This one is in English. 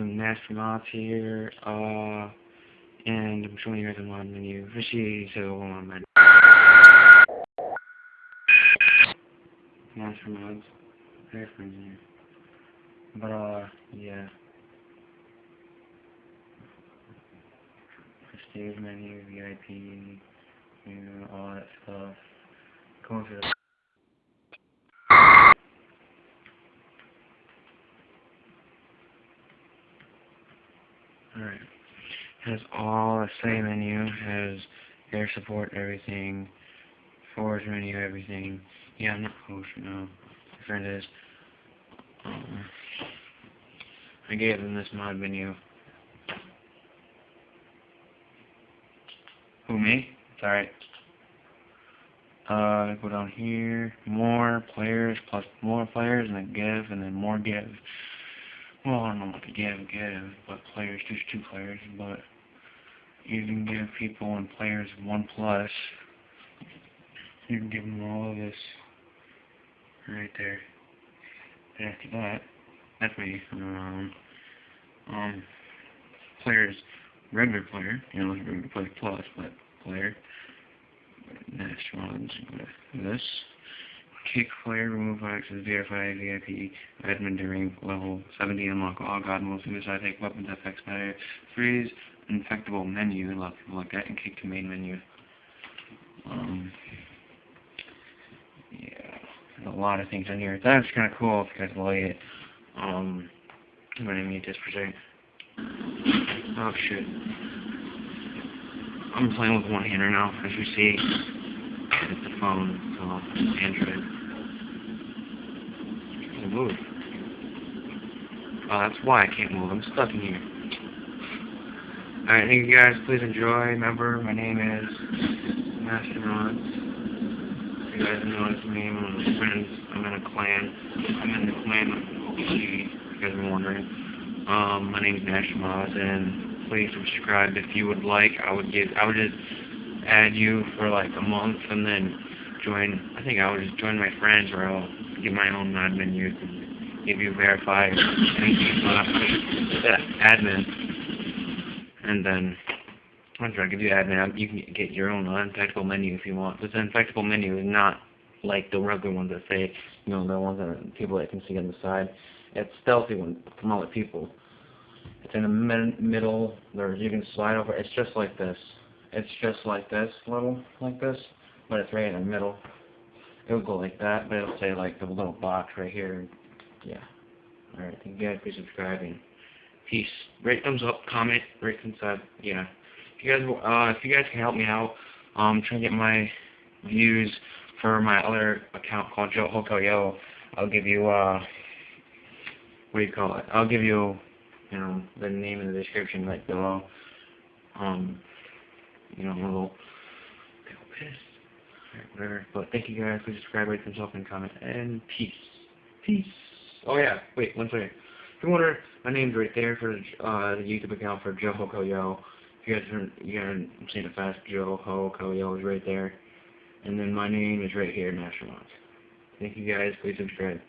and Astronauts here, uh, and I'm showing you guys the mod menu. Fishy, so hold on, man. Astronauts, very friendly. But, uh, yeah. Prestige menu, VIP, you know, all that stuff. Going for the Alright. Has all the same menu, has air support, everything, forge menu, everything. Yeah, I'm not host, no. Friend is. Um, I gave them this mod menu. Who, me? It's alright. Uh, go down here, more players, plus more players, and then give, and then more give. Well, I don't know what to give, give, but players, just two players, but you can give people and players one plus. You can give them all of this right there. And after that, that's me. Um, um, players, regular player, you know, regular player plus, but player. Next one's this. Kick player, remove access, verify, VIP, admin during level 70, unlock all god mode, suicide, take weapons, FX matter, freeze, infectable menu, a lot of people like that, and kick to main menu. Um, yeah, a lot of things in here. That's kind of cool if you guys like it. Um, I'm gonna mute this for a second. Oh shit. I'm playing with one hander now, as you see. It's the phone, so Android. I can't move. Oh, that's why I can't move. I'm stuck in here. Alright, thank you guys. Please enjoy. Remember, my name is Masternauts. You guys know it's me. I'm of friends. I'm in a clan. I'm in the clan of you guys are wondering. Um, my name is Nashmaz, and please subscribe if you would like. I would give, I would just add you for like a month, and then join. I think I will just join my friends, or I'll give my own admin use and give you verify anything admin, and then trying to give you admin. You can get your own uninfectable menu if you want. This infectable menu is not like the regular ones that say, you know, the ones that people that can see on the side. It's stealthy one from other people. It's in the mid middle. There's you can slide over. It's just like this. It's just like this, little like this, but it's right in the middle. It would go like that, but it'll say like the little box right here. Yeah. All right. Thank you guys for subscribing. Peace. Rate thumbs up, comment, rate sub. Yeah. If you guys, uh, if you guys can help me out, um, trying to get my views for my other account called Joe Hokoyo, I'll give you uh what do you call it? I'll give you, you know, the name in the description right below. Um, you know, a little, Alright, whatever. But thank you guys. Please subscribe, rate, thumbs up, and comment. And peace. Peace. Oh yeah. Wait, one second. If you wonder, my name's right there for uh, the YouTube account for Joe Hokoyo. If you guys are, you I'm saying it fast. Joe Hokoyo is right there. And then my name is right here, National Thank you guys. Please subscribe.